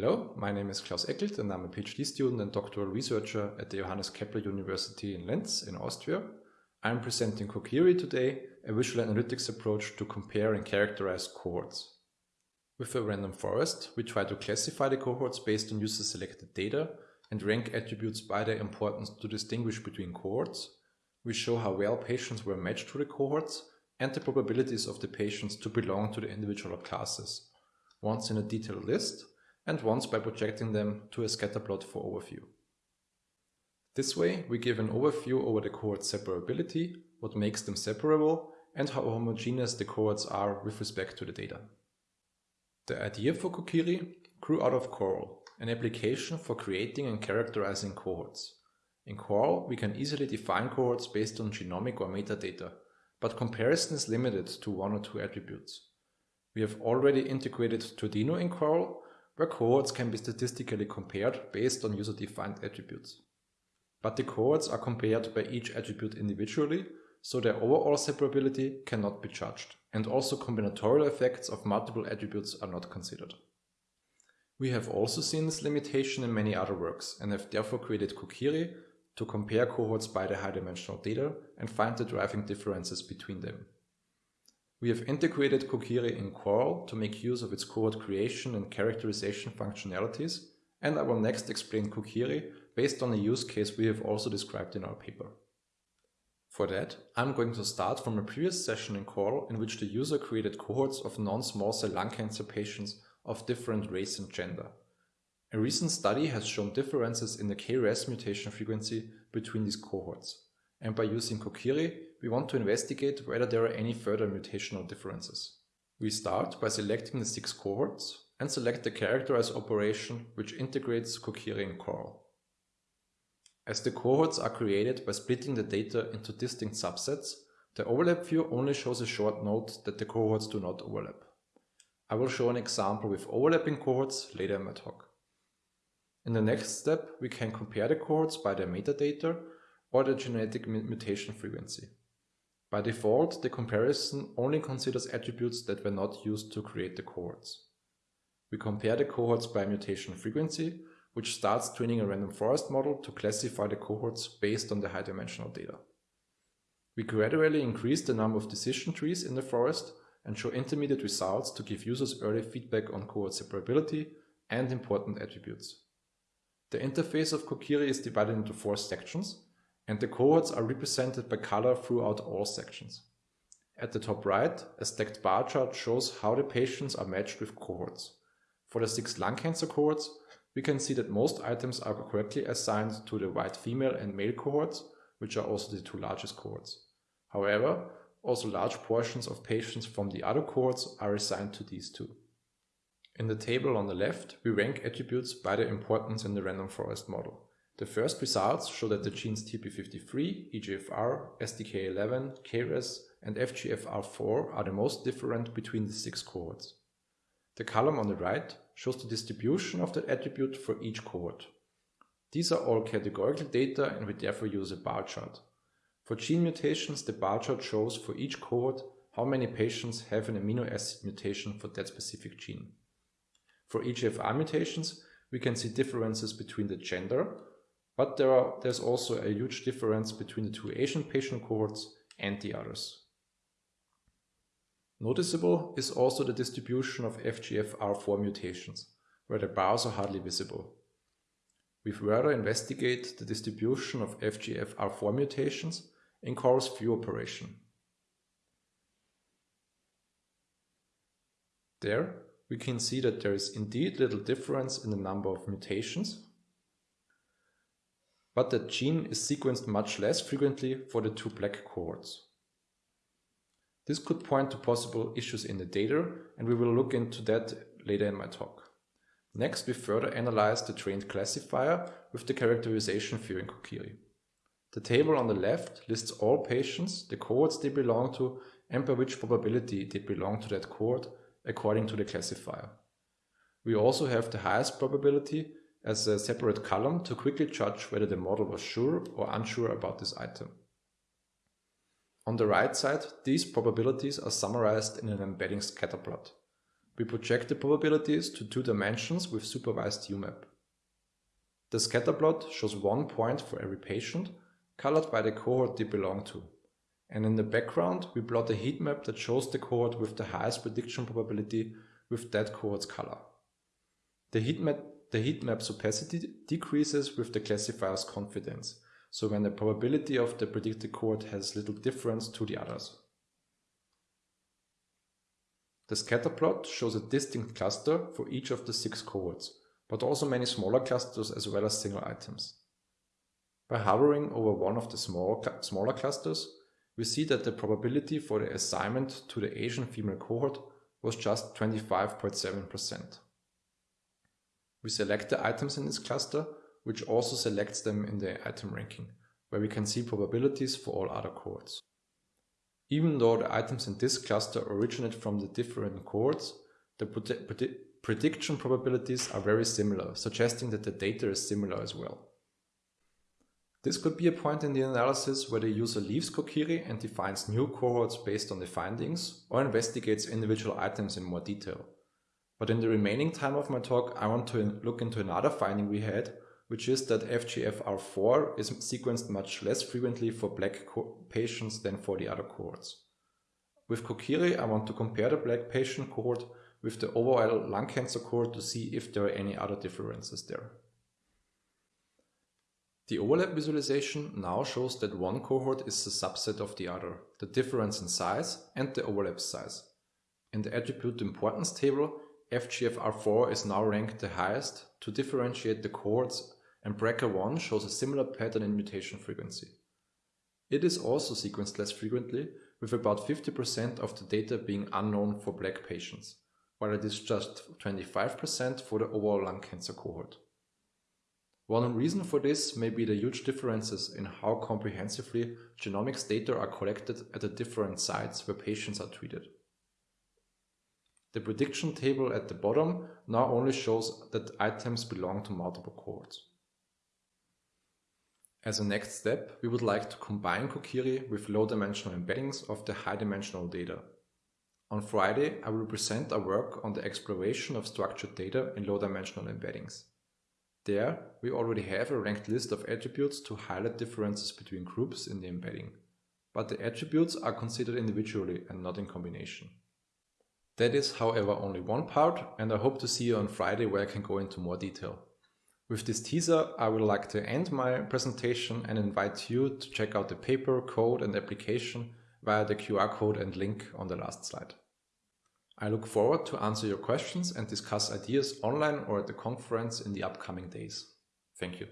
Hello, my name is Klaus Eckelt and I'm a PhD student and doctoral researcher at the Johannes Kepler University in Linz in Austria. I'm presenting Kokiri today, a visual analytics approach to compare and characterize cohorts. With a random forest, we try to classify the cohorts based on user selected data and rank attributes by their importance to distinguish between cohorts. We show how well patients were matched to the cohorts and the probabilities of the patients to belong to the individual classes, once in a detailed list and once by projecting them to a scatter plot for overview. This way, we give an overview over the cohort separability, what makes them separable, and how homogeneous the cohorts are with respect to the data. The idea for Kokiri grew out of Coral, an application for creating and characterizing cohorts. In Coral, we can easily define cohorts based on genomic or metadata, but comparison is limited to one or two attributes. We have already integrated Tourdino in Coral, where cohorts can be statistically compared based on user-defined attributes. But the cohorts are compared by each attribute individually, so their overall separability cannot be judged, and also combinatorial effects of multiple attributes are not considered. We have also seen this limitation in many other works, and have therefore created Kokiri to compare cohorts by the high-dimensional data and find the driving differences between them. We have integrated Kokiri in Coral to make use of its cohort creation and characterization functionalities, and I will next explain Kokiri based on a use case we have also described in our paper. For that, I'm going to start from a previous session in Coral in which the user created cohorts of non-small cell lung cancer patients of different race and gender. A recent study has shown differences in the KRAS mutation frequency between these cohorts and by using Kokiri, we want to investigate whether there are any further mutational differences. We start by selecting the six cohorts and select the characterize operation which integrates Kokiri and Coral. As the cohorts are created by splitting the data into distinct subsets, the overlap view only shows a short note that the cohorts do not overlap. I will show an example with overlapping cohorts later in my talk. In the next step, we can compare the cohorts by their metadata or the genetic mutation frequency. By default, the comparison only considers attributes that were not used to create the cohorts. We compare the cohorts by mutation frequency, which starts training a random forest model to classify the cohorts based on the high dimensional data. We gradually increase the number of decision trees in the forest and show intermediate results to give users early feedback on cohort separability and important attributes. The interface of Kokiri is divided into four sections, and the cohorts are represented by color throughout all sections. At the top right, a stacked bar chart shows how the patients are matched with cohorts. For the six lung cancer cohorts, we can see that most items are correctly assigned to the white female and male cohorts, which are also the two largest cohorts. However, also large portions of patients from the other cohorts are assigned to these two. In the table on the left, we rank attributes by their importance in the random forest model. The first results show that the genes TP53, EGFR, STK11, KRAS, and FGFR4 are the most different between the six cohorts. The column on the right shows the distribution of the attribute for each cohort. These are all categorical data and we therefore use a bar chart. For gene mutations, the bar chart shows for each cohort how many patients have an amino acid mutation for that specific gene. For EGFR mutations, we can see differences between the gender, but there are, there's also a huge difference between the two Asian patient cohorts and the others. Noticeable is also the distribution of FGFR4 mutations, where the bars are hardly visible. We further investigate the distribution of FGFR4 mutations in Coral's view operation. There, we can see that there is indeed little difference in the number of mutations, but that gene is sequenced much less frequently for the two black cohorts. This could point to possible issues in the data, and we will look into that later in my talk. Next, we further analyze the trained classifier with the characterization view in Kokiri. The table on the left lists all patients, the cohorts they belong to, and by which probability they belong to that cohort according to the classifier. We also have the highest probability as a separate column to quickly judge whether the model was sure or unsure about this item. On the right side, these probabilities are summarized in an embedding scatterplot. we project the probabilities to two dimensions with supervised UMAP. The scatter plot shows one point for every patient, colored by the cohort they belong to. And in the background, we plot a heat map that shows the cohort with the highest prediction probability with that cohort's color. The heat map, the heat map's opacity decreases with the classifier's confidence, so when the probability of the predicted cohort has little difference to the others. The scatter plot shows a distinct cluster for each of the six cohorts, but also many smaller clusters as well as single items. By hovering over one of the small, smaller clusters, we see that the probability for the assignment to the Asian female cohort was just 25.7%. We select the items in this cluster, which also selects them in the item ranking, where we can see probabilities for all other cohorts. Even though the items in this cluster originate from the different cohorts, the predi prediction probabilities are very similar, suggesting that the data is similar as well. This could be a point in the analysis where the user leaves Kokiri and defines new cohorts based on the findings, or investigates individual items in more detail. But in the remaining time of my talk, I want to look into another finding we had, which is that FGFR4 is sequenced much less frequently for black patients than for the other cohorts. With Kokiri, I want to compare the black patient cohort with the overall lung cancer cohort to see if there are any other differences there. The overlap visualization now shows that one cohort is a subset of the other, the difference in size and the overlap size. In the attribute importance table, FGFR4 is now ranked the highest to differentiate the cohorts and BRCA1 shows a similar pattern in mutation frequency. It is also sequenced less frequently, with about 50% of the data being unknown for black patients, while it is just 25% for the overall lung cancer cohort. One reason for this may be the huge differences in how comprehensively genomics data are collected at the different sites where patients are treated. The prediction table at the bottom now only shows that items belong to multiple cohorts. As a next step, we would like to combine Kokiri with low-dimensional embeddings of the high-dimensional data. On Friday, I will present our work on the exploration of structured data in low-dimensional embeddings. There, we already have a ranked list of attributes to highlight differences between groups in the embedding, but the attributes are considered individually and not in combination. That is, however, only one part, and I hope to see you on Friday where I can go into more detail. With this teaser, I would like to end my presentation and invite you to check out the paper, code and application via the QR code and link on the last slide. I look forward to answer your questions and discuss ideas online or at the conference in the upcoming days. Thank you.